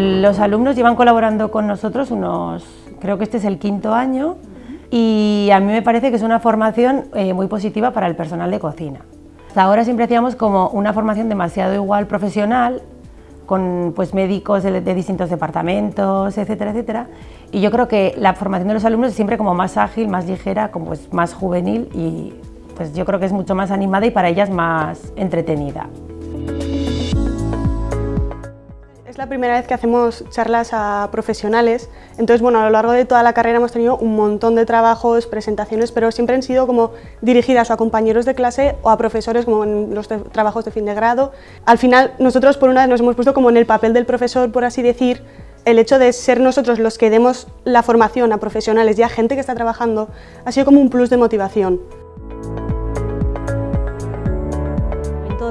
los alumnos llevan colaborando con nosotros unos, creo que este es el quinto año, y a mí me parece que es una formación eh, muy positiva para el personal de cocina. Hasta ahora siempre hacíamos como una formación demasiado igual profesional, con pues, médicos de, de, distintos departamentos, etcétera, etcétera. Y yo creo que la formación de los alumnos es siempre como más ágil, más ligera, como pues, más juvenil y pues yo creo que es mucho más animada y para ellas más entretenida. Es la primera vez que hacemos charlas a profesionales, entonces bueno, a lo largo de toda la carrera hemos tenido un montón de trabajos, presentaciones, pero siempre han sido como dirigidas a compañeros de clase o a profesores como en los trabajos de fin de grado. Al final nosotros por una vez nos hemos puesto como en el papel del profesor, por así decir, el hecho de ser nosotros los que demos la formación a profesionales y a gente que está trabajando ha sido como un plus de motivación.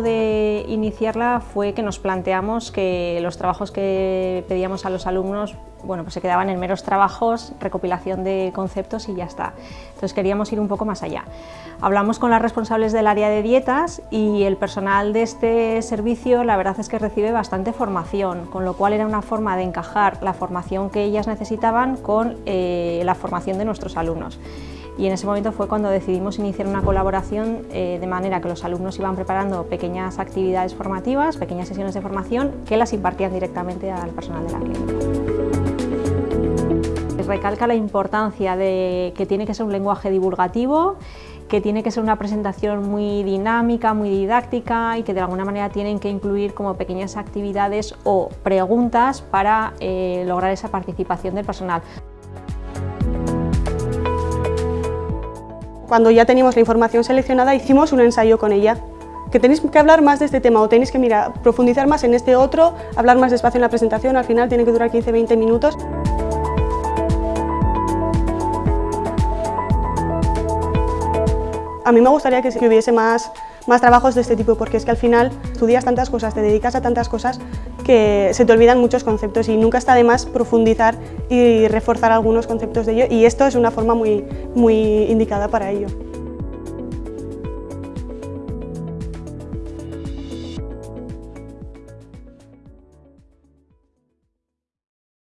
De iniciarla fue que nos planteamos que los trabajos que pedíamos a los alumnos bueno, pues se quedaban en meros trabajos, recopilación de conceptos y ya está. Entonces queríamos ir un poco más allá. Hablamos con las responsables del área de dietas y el personal de este servicio la verdad es que recibe bastante formación, con lo cual era una forma de encajar la formación que ellas necesitaban con eh, la formación de nuestros alumnos y en ese momento fue cuando decidimos iniciar una colaboración eh, de manera que los alumnos iban preparando pequeñas actividades formativas, pequeñas sesiones de formación que las impartían directamente al personal de la clínica. Recalca la importancia de que tiene que ser un lenguaje divulgativo, que tiene que ser una presentación muy dinámica, muy didáctica y que de alguna manera tienen que incluir como pequeñas actividades o preguntas para eh, lograr esa participación del personal. Cuando ya teníamos la información seleccionada, hicimos un ensayo con ella. Que tenéis que hablar más de este tema o tenéis que mira, profundizar más en este otro, hablar más despacio en la presentación, al final tiene que durar 15-20 minutos. A mí me gustaría que hubiese más, más trabajos de este tipo, porque es que al final estudias tantas cosas, te dedicas a tantas cosas, que se te olvidan muchos conceptos y nunca está de más profundizar y reforzar algunos conceptos de ello y esto es una forma muy, muy indicada para ello.